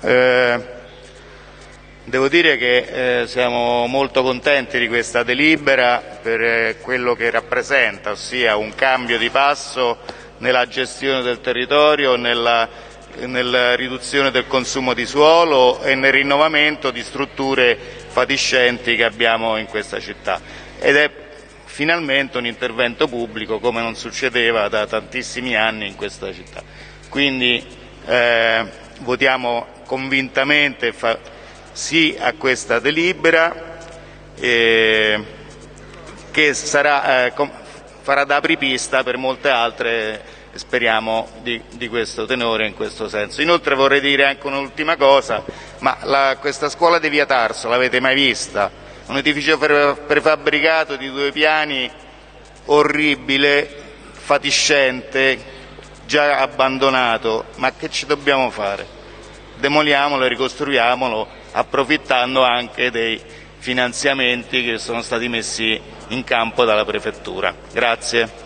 Eh, devo dire che eh, siamo molto contenti di questa delibera per eh, quello che rappresenta, ossia un cambio di passo nella gestione del territorio, nella, nella riduzione del consumo di suolo e nel rinnovamento di strutture fatiscenti che abbiamo in questa città. Ed è finalmente un intervento pubblico come non succedeva da tantissimi anni in questa città. Quindi eh, votiamo convintamente fa, sì a questa delibera eh, che sarà, eh, farà da apripista per molte altre speriamo di, di, questo tenore in questo senso. Inoltre vorrei dire anche un'ultima cosa, ma la, questa scuola di Via Tarso l'avete mai vista? un edificio prefabbricato di due piani orribile, fatiscente, già abbandonato, ma che ci dobbiamo fare? Demoliamolo e ricostruiamolo approfittando anche dei finanziamenti che sono stati messi in campo dalla Prefettura. Grazie.